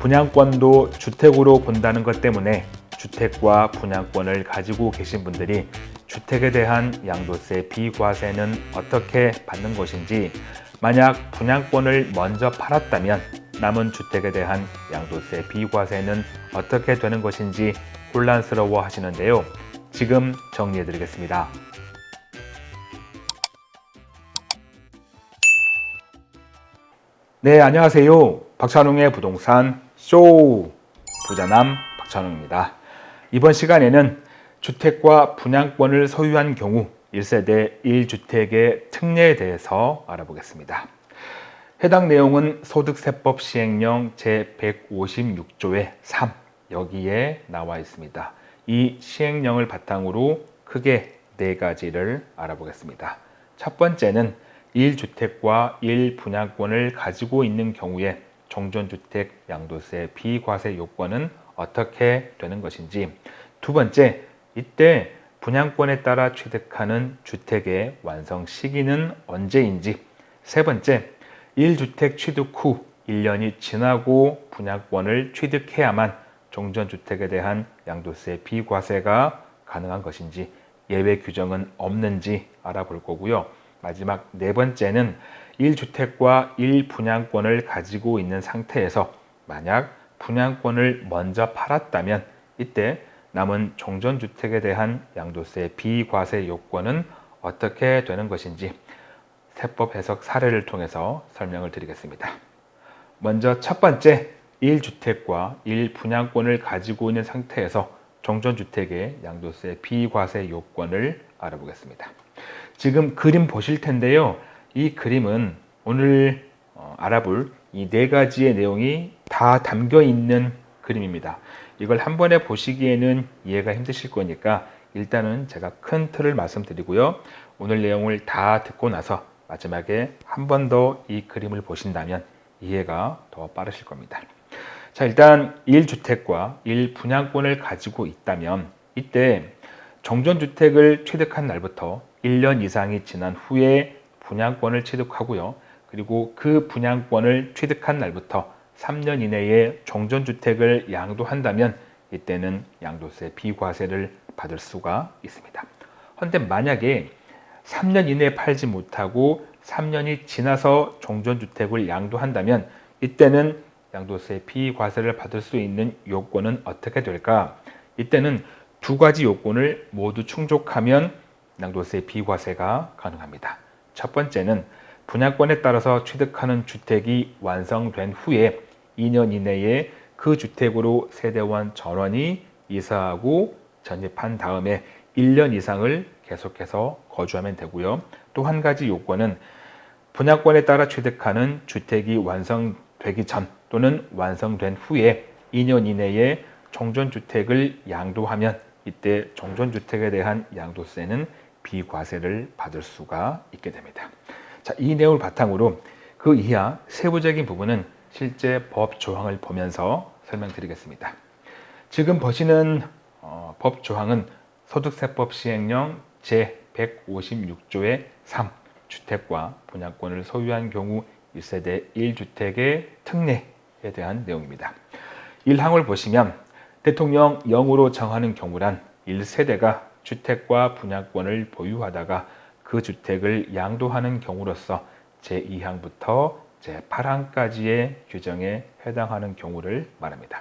분양권도 주택으로 본다는 것 때문에 주택과 분양권을 가지고 계신 분들이 주택에 대한 양도세 비과세는 어떻게 받는 것인지 만약 분양권을 먼저 팔았다면 남은 주택에 대한 양도세 비과세는 어떻게 되는 것인지 혼란스러워 하시는데요. 지금 정리해 드리겠습니다. 네, 안녕하세요. 박찬웅의 부동산 쇼 부자남 박찬웅입니다. 이번 시간에는 주택과 분양권을 소유한 경우 1세대 1주택의 특례에 대해서 알아보겠습니다. 해당 내용은 소득세법 시행령 제156조의 3 여기에 나와 있습니다. 이 시행령을 바탕으로 크게 네 가지를 알아보겠습니다. 첫 번째는 1주택과 1분양권을 가지고 있는 경우에 종전주택 양도세 비과세 요건은 어떻게 되는 것인지 두 번째, 이때 분양권에 따라 취득하는 주택의 완성 시기는 언제인지 세 번째, 1주택 취득 후 1년이 지나고 분양권을 취득해야만 종전주택에 대한 양도세 비과세가 가능한 것인지 예외 규정은 없는지 알아볼 거고요. 마지막 네 번째는 1주택과 1분양권을 가지고 있는 상태에서 만약 분양권을 먼저 팔았다면 이때 남은 종전주택에 대한 양도세 비과세 요건은 어떻게 되는 것인지 세법 해석 사례를 통해서 설명을 드리겠습니다. 먼저 첫 번째 1주택과 1분양권을 가지고 있는 상태에서 종전주택의 양도세 비과세 요건을 알아보겠습니다. 지금 그림 보실 텐데요. 이 그림은 오늘 어, 알아볼 이 네 가지의 내용이 다 담겨 있는 그림입니다. 이걸 한 번에 보시기에는 이해가 힘드실 거니까 일단은 제가 큰 틀을 말씀드리고요. 오늘 내용을 다 듣고 나서 마지막에 한 번 더 이 그림을 보신다면 이해가 더 빠르실 겁니다. 자 일단 1주택과 1분양권을 가지고 있다면 이때 정전주택을 취득한 날부터 1년 이상이 지난 후에 분양권을 취득하고요. 그리고 그 분양권을 취득한 날부터 3년 이내에 종전주택을 양도한다면 이때는 양도세 비과세를 받을 수가 있습니다. 헌데 만약에 3년 이내에 팔지 못하고 3년이 지나서 종전주택을 양도한다면 이때는 양도세 비과세를 받을 수 있는 요건은 어떻게 될까? 이때는 두 가지 요건을 모두 충족하면 양도세 비과세가 가능합니다. 첫 번째는 분양권에 따라서 취득하는 주택이 완성된 후에 2년 이내에 그 주택으로 세대원 전원이 이사하고 전입한 다음에 1년 이상을 계속해서 거주하면 되고요. 또 한 가지 요건은 분양권에 따라 취득하는 주택이 완성되기 전 또는 완성된 후에 2년 이내에 종전주택을 양도하면 이때 종전주택에 대한 양도세는 비과세를 받을 수가 있게 됩니다. 자, 이 내용을 바탕으로 그 이하 세부적인 부분은 실제 법 조항을 보면서 설명드리겠습니다. 지금 보시는 어, 법 조항은 소득세법 시행령 제156조의 3 주택과 분양권을 소유한 경우 1세대 1주택의 특례에 대한 내용입니다. 1항을 보시면 대통령 0으로 정하는 경우란 1세대가 주택과 분양권을 보유하다가 그 주택을 양도하는 경우로서 제2항부터 제8항까지의 규정에 해당하는 경우를 말합니다.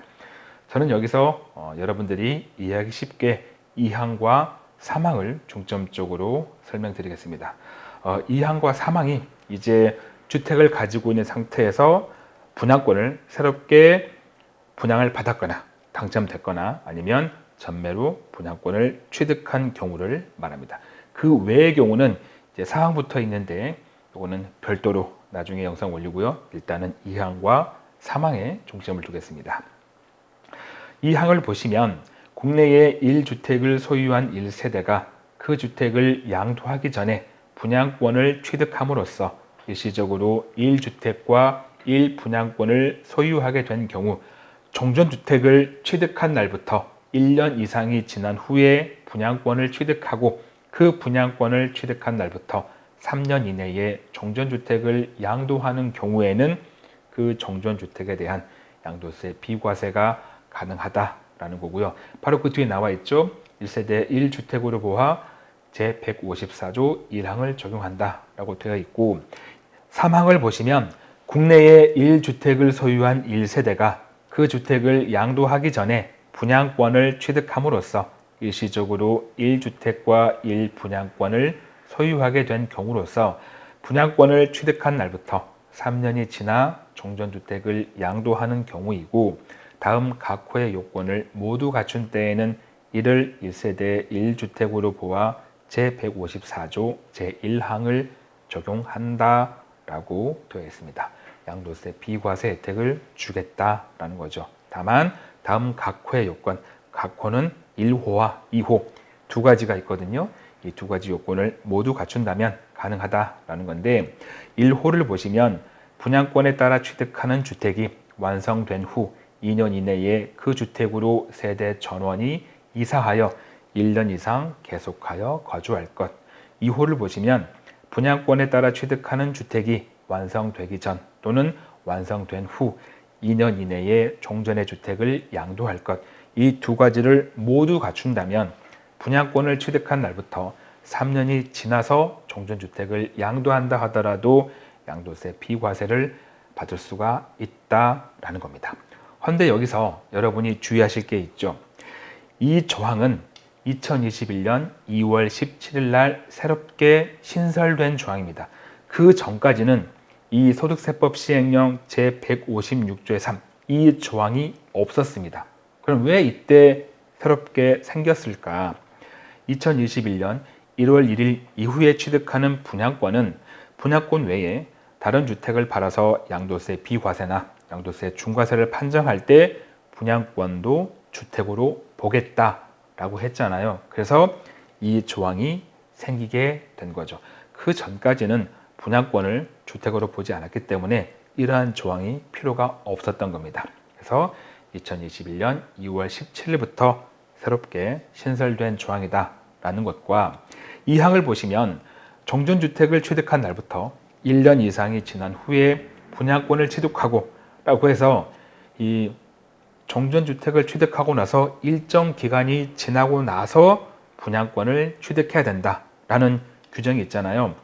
저는 여기서 어, 여러분들이 이해하기 쉽게 2항과 3항을 중점적으로 설명드리겠습니다. 어, 2항과 3항이 이제 주택을 가지고 있는 상태에서 분양권을 새롭게 분양을 받았거나 당첨됐거나 아니면 전매로 분양권을 취득한 경우를 말합니다. 그 외의 경우는 이제 사항부터 있는데 이거는 별도로 나중에 영상 올리고요. 일단은 2항과 3항에 중점을 두겠습니다. 2항을 보시면 국내에 1주택을 소유한 1세대가 그 주택을 양도하기 전에 분양권을 취득함으로써 일시적으로 1주택과 1분양권을 소유하게 된 경우 종전주택을 취득한 날부터 1년 이상이 지난 후에 분양권을 취득하고 그 분양권을 취득한 날부터 3년 이내에 종전주택을 양도하는 경우에는 그 종전주택에 대한 양도세 비과세가 가능하다라는 거고요. 바로 그 뒤에 나와 있죠. 1세대 1주택으로 보아 제154조 1항을 적용한다라고 되어 있고 3항을 보시면 국내에 1주택을 소유한 1세대가 그 주택을 양도하기 전에 분양권을 취득함으로써 일시적으로 1주택과 1분양권을 소유하게 된 경우로서 분양권을 취득한 날부터 3년이 지나 종전주택을 양도하는 경우이고 다음 각 호의 요건을 모두 갖춘 때에는 이를 1세대 1주택으로 보아 제154조 제1항을 적용한다라고 되어 있습니다. 양도세 비과세 혜택을 주겠다라는 거죠. 다만 다음 각 호의 요건, 각 호는 1호와 2호 두 가지가 있거든요. 이 두 가지 요건을 모두 갖춘다면 가능하다라는 건데 1호를 보시면 분양권에 따라 취득하는 주택이 완성된 후 2년 이내에 그 주택으로 세대 전원이 이사하여 1년 이상 계속하여 거주할 것. 2호를 보시면 분양권에 따라 취득하는 주택이 완성되기 전 또는 완성된 후 2년 이내에 종전의 주택을 양도할 것. 이 두 가지를 모두 갖춘다면 분양권을 취득한 날부터 3년이 지나서 종전주택을 양도한다 하더라도 양도세 비과세를 받을 수가 있다라는 겁니다. 헌데 여기서 여러분이 주의하실 게 있죠. 이 조항은 2021년 2월 17일 날 새롭게 신설된 조항입니다. 그 전까지는 이 소득세법 시행령 제156조의 3, 이 조항이 없었습니다. 그럼 왜 이때 새롭게 생겼을까? 2021년 1월 1일 이후에 취득하는 분양권은 분양권 외에 다른 주택을 팔아서 양도세 비과세나 양도세 중과세를 판정할 때 분양권도 주택으로 보겠다라고 했잖아요. 그래서 이 조항이 생기게 된 거죠. 그 전까지는 분양권을 주택으로 보지 않았기 때문에 이러한 조항이 필요가 없었던 겁니다. 그래서 2021년 2월 17일부터 새롭게 신설된 조항이다 라는 것과 이 항을 보시면 종전주택을 취득한 날부터 1년 이상이 지난 후에 분양권을 취득하고 라고 해서 이 종전주택을 취득하고 나서 일정 기간이 지나고 나서 분양권을 취득해야 된다 라는 규정이 있잖아요.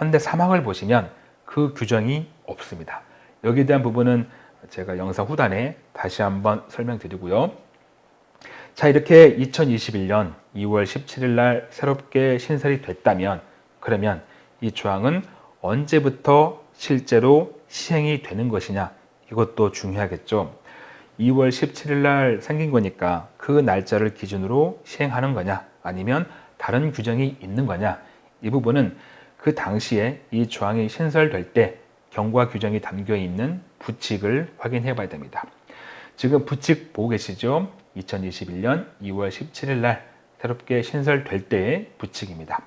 헌데 사망을 보시면 그 규정이 없습니다. 여기에 대한 부분은 제가 영상 후단에 다시 한번 설명드리고요. 자 이렇게 2021년 2월 17일 날 새롭게 신설이 됐다면 그러면 이 조항은 언제부터 실제로 시행이 되는 것이냐 이것도 중요하겠죠. 2월 17일 날 생긴 거니까 그 날짜를 기준으로 시행하는 거냐 아니면 다른 규정이 있는 거냐 이 부분은 그 당시에 이 조항이 신설될 때 경과 규정이 담겨 있는 부칙을 확인해 봐야 됩니다. 지금 부칙 보고 계시죠? 2021년 2월 17일 날 새롭게 신설될 때의 부칙입니다.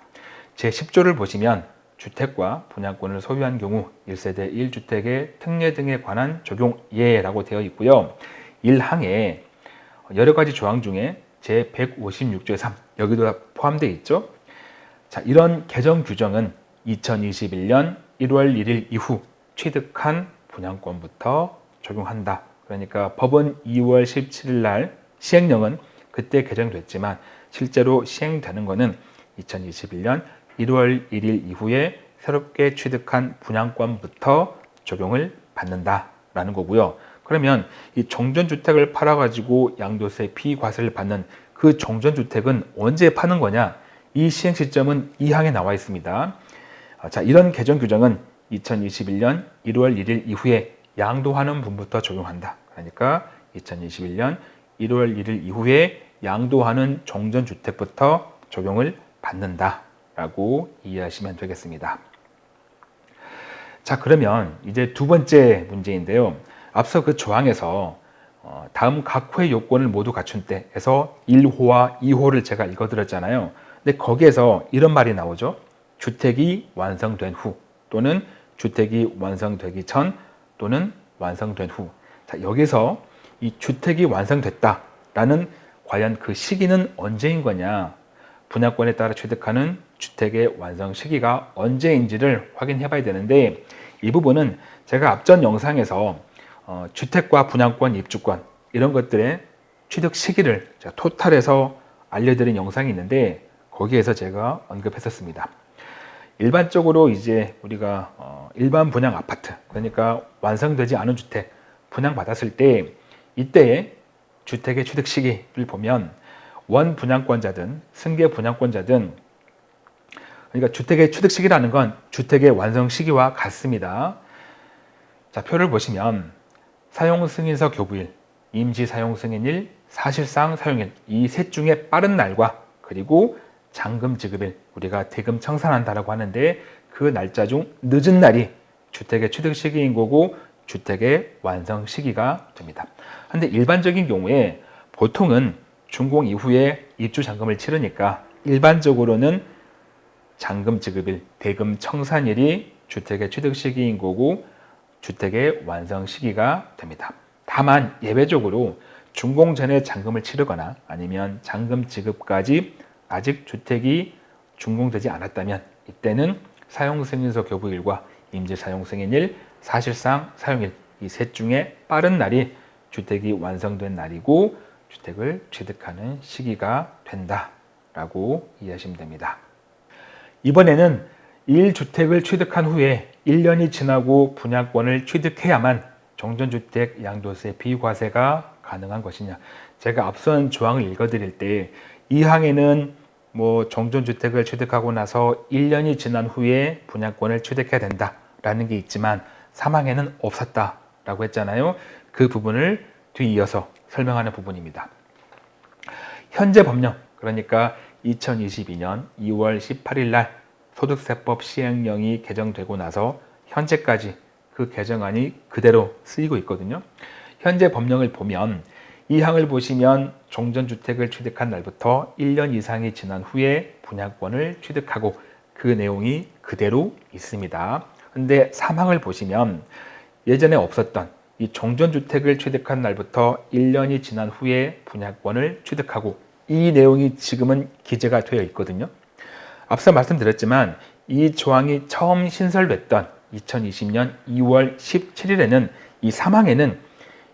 제10조를 보시면 주택과 분양권을 소유한 경우 1세대 1주택의 특례 등에 관한 적용 예라고 되어 있고요. 1항에 여러 가지 조항 중에 제156조의 3 여기도 포함되어 있죠. 자, 이런 개정 규정은 2021년 1월 1일 이후 취득한 분양권부터 적용한다. 그러니까 법은 2월 17일 날 시행령은 그때 개정됐지만 실제로 시행되는 것은 2021년 1월 1일 이후에 새롭게 취득한 분양권부터 적용을 받는다라는 거고요. 그러면 이 종전주택을 팔아가지고 양도세 비과세를 받는 그 종전주택은 언제 파는 거냐? 이 시행 시점은 이 항에 나와 있습니다. 아, 자, 이런 개정 규정은 2021년 1월 1일 이후에 양도하는 분부터 적용한다. 그러니까 2021년 1월 1일 이후에 양도하는 종전주택부터 적용을 받는다. 라고 이해하시면 되겠습니다. 자, 그러면 이제 두 번째 문제인데요. 앞서 그 조항에서 어, 다음 각 호의 요건을 모두 갖춘 때에서 1호와 2호를 제가 읽어드렸잖아요. 근데 거기에서 이런 말이 나오죠. 주택이 완성된 후 또는 주택이 완성되기 전 또는 완성된 후. 자, 여기서 이 주택이 완성됐다라는 과연 그 시기는 언제인 거냐? 분양권에 따라 취득하는 주택의 완성 시기가 언제인지를 확인해 봐야 되는데 이 부분은 제가 앞전 영상에서 어, 주택과 분양권, 입주권 이런 것들의 취득 시기를 토탈해서 알려드린 영상이 있는데 거기에서 제가 언급했었습니다. 일반적으로 이제 우리가 어, 일반 분양 아파트 그러니까 완성되지 않은 주택 분양 받았을 때 이때의 주택의 취득 시기를 보면 원 분양권자든 승계 분양권자든 그러니까 주택의 취득 시기라는 건 주택의 완성 시기와 같습니다. 자, 표를 보시면 사용 승인서 교부일, 임시 사용 승인일, 사실상 사용일 이 셋 중에 빠른 날과 그리고 잔금 지급일 우리가 대금 청산한다라고 하는데 그 날짜 중 늦은 날이 주택의 취득 시기인 거고 주택의 완성 시기가 됩니다. 근데 일반적인 경우에 보통은 준공 이후에 입주 잔금을 치르니까 일반적으로는 잔금 지급일, 대금 청산일이 주택의 취득 시기인 거고 주택의 완성 시기가 됩니다. 다만 예외적으로 준공 전에 잔금을 치르거나 아니면 잔금 지급까지 아직 주택이 준공되지 않았다면 이때는 사용승인서 교부일과 임시사용승인일, 사실상 사용일 이 셋 중에 빠른 날이 주택이 완성된 날이고 주택을 취득하는 시기가 된다라고 이해하시면 됩니다. 이번에는 1주택을 취득한 후에 1년이 지나고 분양권을 취득해야만 종전주택 양도세 비과세가 가능한 것이냐 제가 앞선 조항을 읽어드릴 때이 항에는 뭐 종전주택을 취득하고 나서 1년이 지난 후에 분양권을 취득해야 된다라는 게 있지만 사망에는 없었다라고 했잖아요. 그 부분을 뒤이어서 설명하는 부분입니다. 현재 법령 그러니까 2022년 2월 18일 날 소득세법 시행령이 개정되고 나서 현재까지 그 개정안이 그대로 쓰이고 있거든요. 현재 법령을 보면 이 항을 보시면 종전주택을 취득한 날부터 1년 이상이 지난 후에 분양권을 취득하고 그 내용이 그대로 있습니다. 근데 사망을 보시면 예전에 없었던 이 종전주택을 취득한 날부터 1년이 지난 후에 분양권을 취득하고 이 내용이 지금은 기재가 되어 있거든요. 앞서 말씀드렸지만 이 조항이 처음 신설됐던 2020년 2월 17일에는 이 사망에는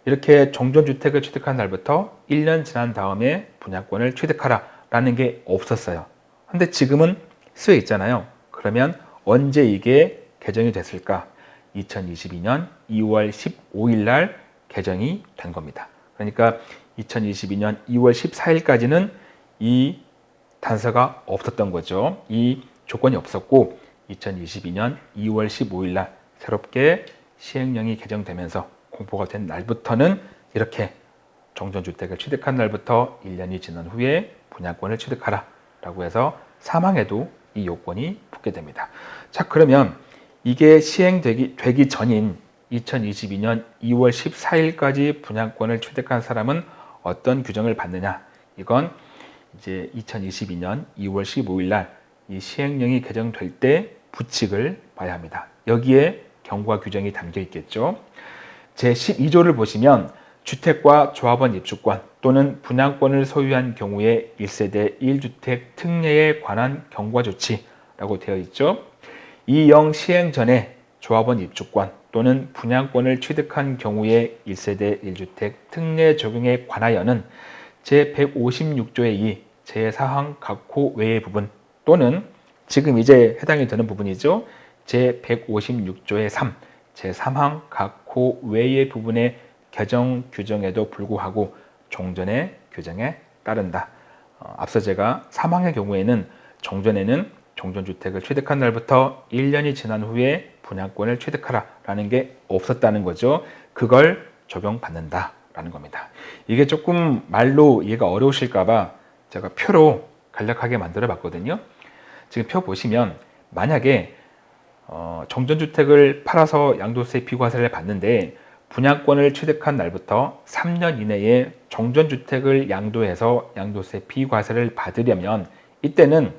이렇게 종전주택을 취득한 날부터 1년 지난 다음에 분양권을 취득하라 라는 게 없었어요. 근데 지금은 쓰여 있잖아요. 그러면 언제 이게 개정이 됐을까? 2022년 2월 15일 날 개정이 된 겁니다. 그러니까 2022년 2월 14일까지는 이 단서가 없었던 거죠. 이 조건이 없었고 2022년 2월 15일 날 새롭게 시행령이 개정되면서 공포가 된 날부터는 이렇게 정전주택을 취득한 날부터 1년이 지난 후에 분양권을 취득하라 라고 해서 사망에도 이 요건이 붙게 됩니다. 자 그러면 이게 시행되기 되기 전인 2022년 2월 14일까지 분양권을 취득한 사람은 어떤 규정을 받느냐 이건 이제 2022년 2월 15일 날 이 시행령이 개정될 때 부칙을 봐야 합니다. 여기에 경과 규정이 담겨 있겠죠. 제12조를 보시면 주택과 조합원 입주권 또는 분양권을 소유한 경우에 1세대 1주택 특례에 관한 경과 조치라고 되어 있죠. 이 영 시행 전에 조합원 입주권 또는 분양권을 취득한 경우에 1세대 1주택 특례 적용에 관하여는 제156조의 2 제4항 각호 외의 부분 또는 지금 이제 해당이 되는 부분이죠. 제156조의 3 제3항 각 호 외의 부분의 개정 규정에도 불구하고 종전의 규정에 따른다. 어, 앞서 제가 사망의 경우에는 종전에는 종전주택을 취득한 날부터 1년이 지난 후에 분양권을 취득하라 라는 게 없었다는 거죠. 그걸 적용받는다 라는 겁니다. 이게 조금 말로 이해가 어려우실까 봐 제가 표로 간략하게 만들어 봤거든요. 지금 표 보시면 만약에 어, 정전주택을 팔아서 양도세 비과세를 받는데 분양권을 취득한 날부터 3년 이내에 정전주택을 양도해서 양도세 비과세를 받으려면 이때는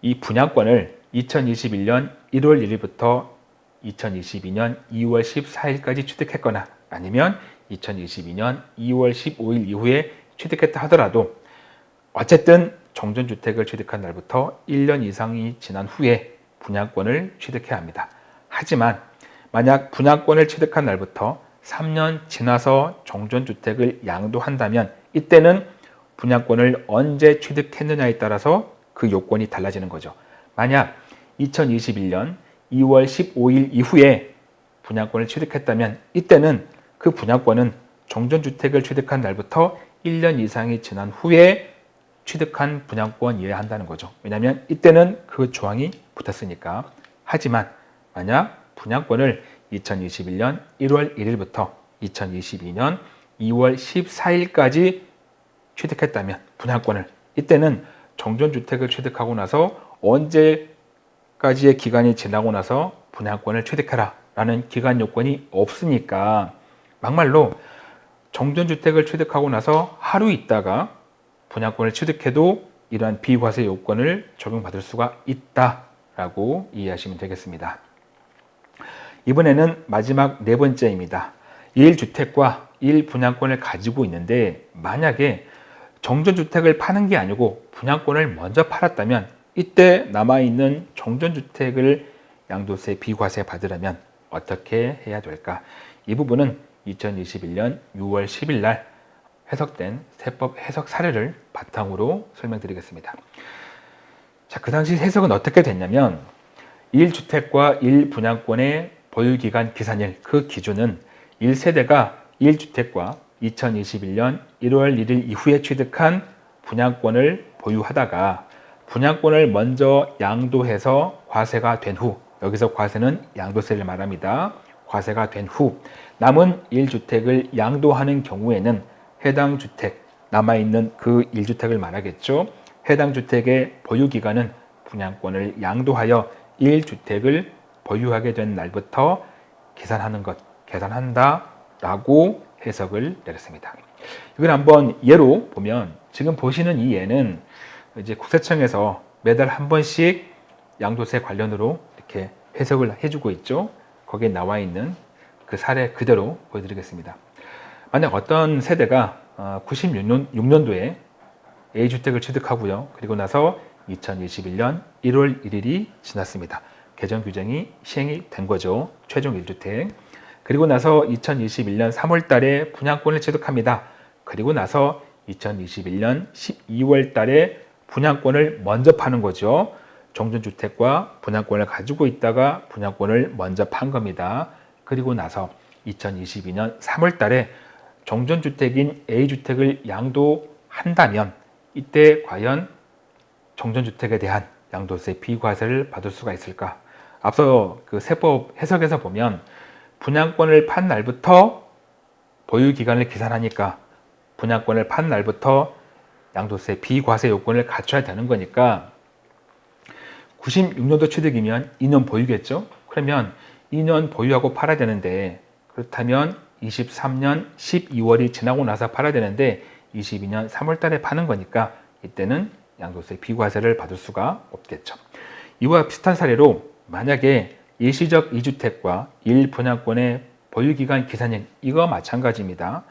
이 분양권을 2021년 1월 1일부터 2022년 2월 14일까지 취득했거나 아니면 2022년 2월 15일 이후에 취득했다 하더라도 어쨌든 정전주택을 취득한 날부터 1년 이상이 지난 후에 분양권을 취득해야 합니다. 하지만 만약 분양권을 취득한 날부터 3년 지나서 정전주택을 양도한다면 이때는 분양권을 언제 취득했느냐에 따라서 그 요건이 달라지는 거죠. 만약 2021년 2월 15일 이후에 분양권을 취득했다면 이때는 그 분양권은 정전주택을 취득한 날부터 1년 이상이 지난 후에 취득한 분양권이어야 한다는 거죠. 왜냐하면 이때는 그 조항이 붙었으니까. 하지만 만약 분양권을 2021년 1월 1일부터 2022년 2월 14일까지 취득했다면 분양권을 이때는 정전주택을 취득하고 나서 언제까지의 기간이 지나고 나서 분양권을 취득해라 라는 기간 요건이 없으니까 막말로 정전주택을 취득하고 나서 하루 있다가 분양권을 취득해도 이러한 비과세 요건을 적용받을 수가 있다 라고 이해하시면 되겠습니다. 이번에는 마지막 네 번째입니다. 1주택과 1분양권을 가지고 있는데 만약에 정전주택을 파는 게 아니고 분양권을 먼저 팔았다면 이때 남아있는 정전주택을 양도세 비과세 받으려면 어떻게 해야 될까? 이 부분은 2021년 6월 10일 날 해석된 세법 해석 사례를 바탕으로 설명드리겠습니다. 자, 그 당시 해석은 어떻게 됐냐면 1주택과 1분양권의 보유기간 기산일 그 기준은 1세대가 1주택과 2021년 1월 1일 이후에 취득한 분양권을 보유하다가 분양권을 먼저 양도해서 과세가 된 후 여기서 과세는 양도세를 말합니다. 과세가 된 후 남은 1주택을 양도하는 경우에는 해당 주택 남아있는 그 1주택을 말하겠죠. 해당 주택의 보유기간은 분양권을 양도하여 1주택을 보유하게 된 날부터 계산하는 것, 계산한다 라고 해석을 내렸습니다. 이걸 한번 예로 보면 지금 보시는 이 예는 이제 국세청에서 매달 한 번씩 양도세 관련으로 이렇게 해석을 해주고 있죠. 거기에 나와 있는 그 사례 그대로 보여드리겠습니다. 만약 어떤 세대가 96년, 어, 6년도에 A주택을 취득하고요. 그리고 나서 2021년 1월 1일이 지났습니다. 개정 규정이 시행이 된 거죠. 최종 1주택. 그리고 나서 2021년 3월 달에 분양권을 취득합니다. 그리고 나서 2021년 12월 달에 분양권을 먼저 파는 거죠. 정전주택과 분양권을 가지고 있다가 분양권을 먼저 판 겁니다. 그리고 나서 2022년 3월 달에 정전주택인 A주택을 양도한다면 이때 과연 정전주택에 대한 양도세 비과세를 받을 수가 있을까? 앞서 그 세법 해석에서 보면 분양권을 판 날부터 보유기간을 계산하니까 분양권을 판 날부터 양도세 비과세 요건을 갖춰야 되는 거니까 96년도 취득이면 2년 보유겠죠? 그러면 2년 보유하고 팔아야 되는데 그렇다면 23년 12월이 지나고 나서 팔아야 되는데 22년 3월 달에 파는 거니까 이때는 양도세 비과세를 받을 수가 없겠죠. 이와 비슷한 사례로 만약에 일시적 2주택과 1분양권의 보유기간 기산일 이거 마찬가지입니다.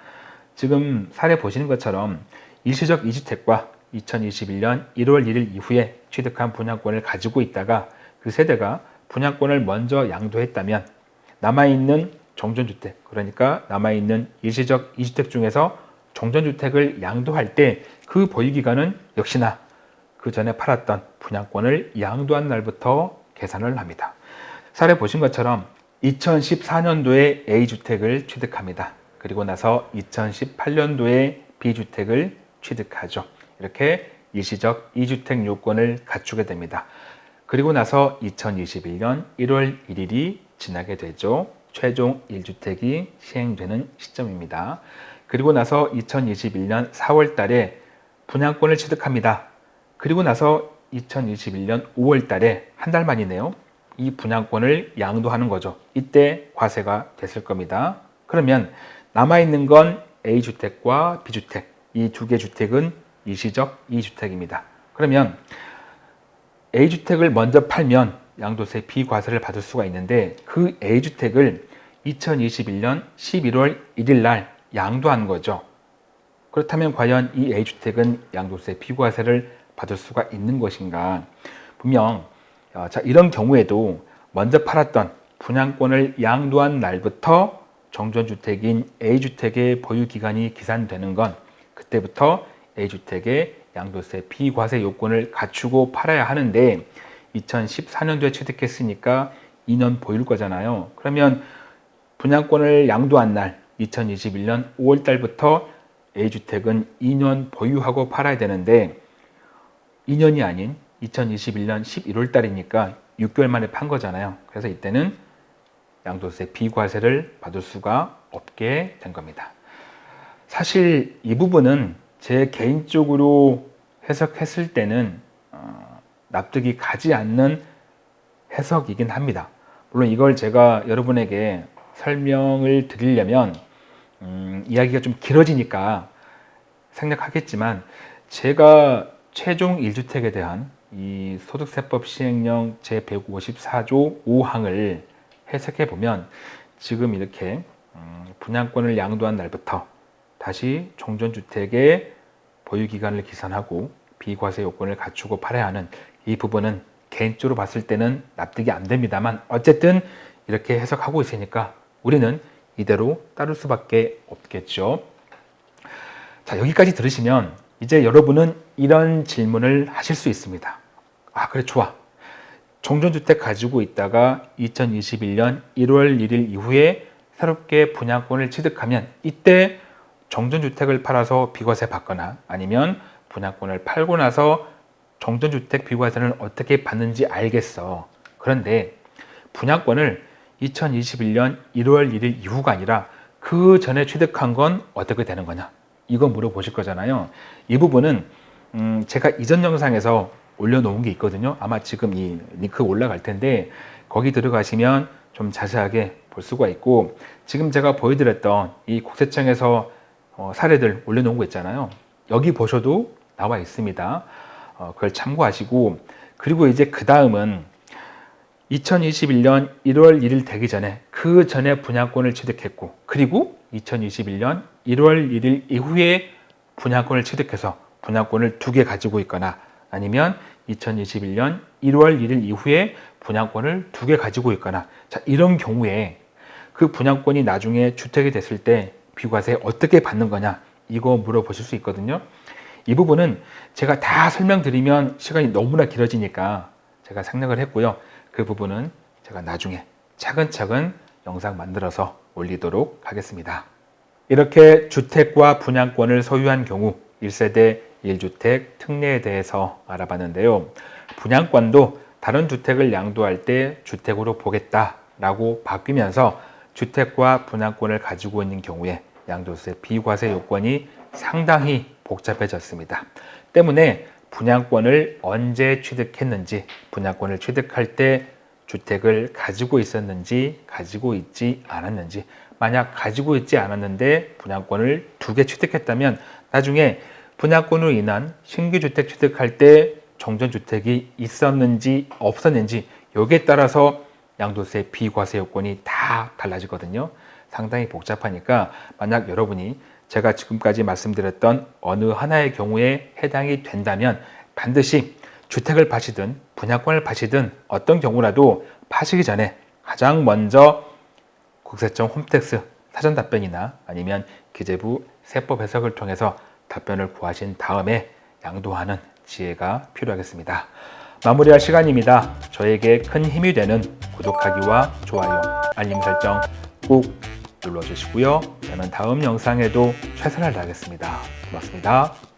지금 사례 보시는 것처럼 일시적 2주택과 2021년 1월 1일 이후에 취득한 분양권을 가지고 있다가 그 세대가 분양권을 먼저 양도했다면 남아있는 정전주택 그러니까 남아있는 일시적 2주택 중에서 정전주택을 양도할 때 그 보유기간은 역시나 그 전에 팔았던 분양권을 양도한 날부터 계산을 합니다. 사례 보신 것처럼 2014년도에 A주택을 취득합니다. 그리고 나서 2018년도에 B주택을 취득하죠. 이렇게 일시적 2주택 요건을 갖추게 됩니다. 그리고 나서 2021년 1월 1일이 지나게 되죠. 최종 1주택이 시행되는 시점입니다. 그리고 나서 2021년 4월 달에 분양권을 취득합니다. 그리고 나서 2021년 5월 달에 한 달 만이네요. 이 분양권을 양도하는 거죠. 이때 과세가 됐을 겁니다. 그러면 남아있는 건 A주택과 B주택 이 두 개 주택은 일시적 2주택입니다. 그러면 A주택을 먼저 팔면 양도세 비과세를 받을 수가 있는데 그 A주택을 2021년 11월 1일 날 양도한 거죠. 그렇다면 과연 이 A주택은 양도세 비과세를 받을 수가 있는 것인가? 분명 어, 자 이런 경우에도 먼저 팔았던 분양권을 양도한 날부터 정전주택인 A주택의 보유기간이 기산되는 건 그때부터 A주택의 양도세 비과세 요건을 갖추고 팔아야 하는데 2014년도에 취득했으니까 2년 보유일 거잖아요. 그러면 분양권을 양도한 날 2021년 5월 달부터 A주택은 2년 보유하고 팔아야 되는데 2년이 아닌 2021년 11월 달이니까 6개월 만에 판 거잖아요. 그래서 이때는 양도세 비과세를 받을 수가 없게 된 겁니다. 사실 이 부분은 제 개인적으로 해석했을 때는 어, 납득이 가지 않는 해석이긴 합니다. 물론 이걸 제가 여러분에게 설명을 드리려면 음, 이야기가 좀 길어지니까 생략하겠지만 제가 최종 1주택에 대한 이 소득세법 시행령 제154조 5항을 해석해 보면 지금 이렇게 음, 분양권을 양도한 날부터 다시 종전주택의 보유기간을 기산하고 비과세 요건을 갖추고 팔아야 하는 이 부분은 개인적으로 봤을 때는 납득이 안 됩니다만 어쨌든 이렇게 해석하고 있으니까 우리는 이대로 따를 수밖에 없겠죠. 자 여기까지 들으시면 이제 여러분은 이런 질문을 하실 수 있습니다. 아 그래 좋아. 종전주택 가지고 있다가 2021년 1월 1일 이후에 새롭게 분양권을 취득하면 이때 정전주택을 팔아서 비과세 받거나 아니면 분양권을 팔고 나서 정전주택 비과세는 어떻게 받는지 알겠어. 그런데 분양권을 2021년 1월 1일 이후가 아니라 그 전에 취득한 건 어떻게 되는 거냐? 이거 물어보실 거잖아요. 이 부분은 음 제가 이전 영상에서 올려놓은 게 있거든요. 아마 지금 이 링크 올라갈 텐데 거기 들어가시면 좀 자세하게 볼 수가 있고 지금 제가 보여드렸던 이 국세청에서 어, 사례들 올려놓은 거 있잖아요. 여기 보셔도 나와 있습니다. 어, 그걸 참고하시고 그리고 이제 그 다음은 2021년 1월 1일 되기 전에 그 전에 분양권을 취득했고 그리고 2021년 1월 1일 이후에 분양권을 취득해서 분양권을 두 개 가지고 있거나 아니면 2021년 1월 1일 이후에 분양권을 두 개 가지고 있거나 자 이런 경우에 그 분양권이 나중에 주택이 됐을 때 비과세 어떻게 받는 거냐 이거 물어보실 수 있거든요. 이 부분은 제가 다 설명드리면 시간이 너무나 길어지니까 제가 생략을 했고요 그 부분은 제가 나중에 차근차근 영상 만들어서 올리도록 하겠습니다. 이렇게 주택과 분양권을 소유한 경우 1세대 1주택 특례에 대해서 알아봤는데요. 분양권도 다른 주택을 양도할 때 주택으로 보겠다라고 바뀌면서 주택과 분양권을 가지고 있는 경우에 양도세 비과세 요건이 상당히 복잡해졌습니다. 때문에 분양권을 언제 취득했는지 분양권을 취득할 때 주택을 가지고 있었는지 가지고 있지 않았는지. 만약 가지고 있지 않았는데 분양권을 두 개 취득했다면 나중에 분양권으로 인한 신규 주택 취득할 때 정전주택이 있었는지 없었는지 여기에 따라서 양도세 비과세 요건이 다 달라지거든요. 상당히 복잡하니까 만약 여러분이 제가 지금까지 말씀드렸던 어느 하나의 경우에 해당이 된다면 반드시 주택을 파시든 분양권을 파시든 어떤 경우라도 파시기 전에 가장 먼저 국세청 홈택스 사전 답변이나 아니면 기재부 세법 해석을 통해서 답변을 구하신 다음에 양도하는 지혜가 필요하겠습니다. 마무리할 시간입니다. 저에게 큰 힘이 되는 구독하기와 좋아요, 알림 설정 꼭 눌러주시고요. 저는 다음 영상에도 최선을 다하겠습니다. 고맙습니다.